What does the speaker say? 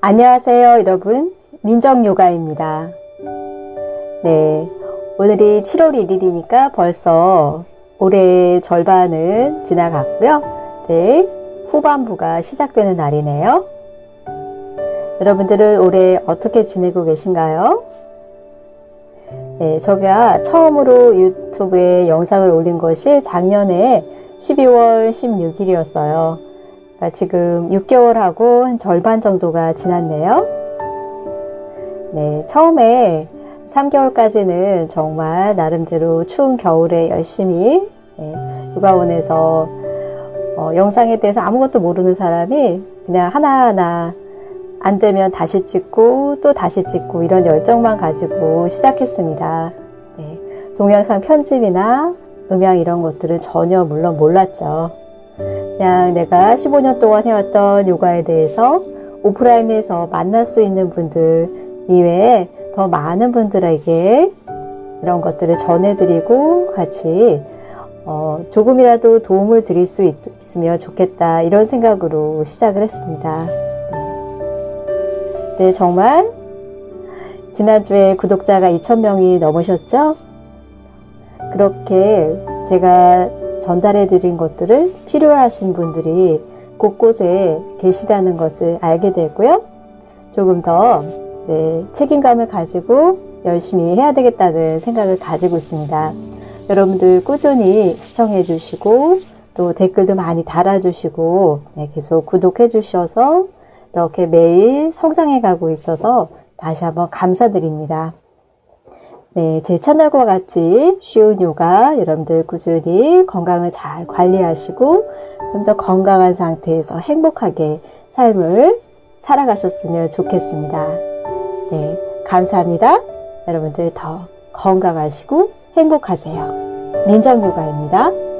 안녕하세요 여러분 민정요가입니다 네 오늘이 7월 1일이니까 벌써 올해 절반은 지나갔고요 네 후반부가 시작되는 날이네요 여러분들은 올해 어떻게 지내고 계신가요? 네, 제가 처음으로 유튜브에 영상을 올린 것이 작년에 12월 16일이었어요. 그러니까 지금 6개월하고 한 절반 정도가 지났네요. 네, 처음에 3개월까지는 정말 나름대로 추운 겨울에 열심히 네, 육아원에서 어, 영상에 대해서 아무것도 모르는 사람이 그냥 하나하나 안 되면 다시 찍고 또 다시 찍고 이런 열정만 가지고 시작했습니다. 네, 동영상 편집이나 음향 이런 것들은 전혀 물론 몰랐죠. 그냥 내가 15년 동안 해왔던 요가에 대해서 오프라인에서 만날 수 있는 분들 이외에 더 많은 분들에게 이런 것들을 전해드리고 같이 어, 조금이라도 도움을 드릴 수 있, 으면 좋겠다 이런 생각으로 시작을 했습니다. 네, 정말 지난주에 구독자가 2,000명이 넘으셨죠? 그렇게 제가 전달해 드린 것들을 필요하신 분들이 곳곳에 계시다는 것을 알게 되고요. 조금 더 네, 책임감을 가지고 열심히 해야 되겠다는 생각을 가지고 있습니다. 여러분들 꾸준히 시청해 주시고 또 댓글도 많이 달아주시고 네, 계속 구독해 주셔서 이렇게 매일 성장해 가고 있어서 다시 한번 감사드립니다. 네, 제 채널과 같이 쉬운 요가 여러분들 꾸준히 건강을 잘 관리하시고 좀 더 건강한 상태에서 행복하게 삶을 살아가셨으면 좋겠습니다. 네, 감사합니다. 여러분들 더 건강하시고 행복하세요. 민정요가입니다.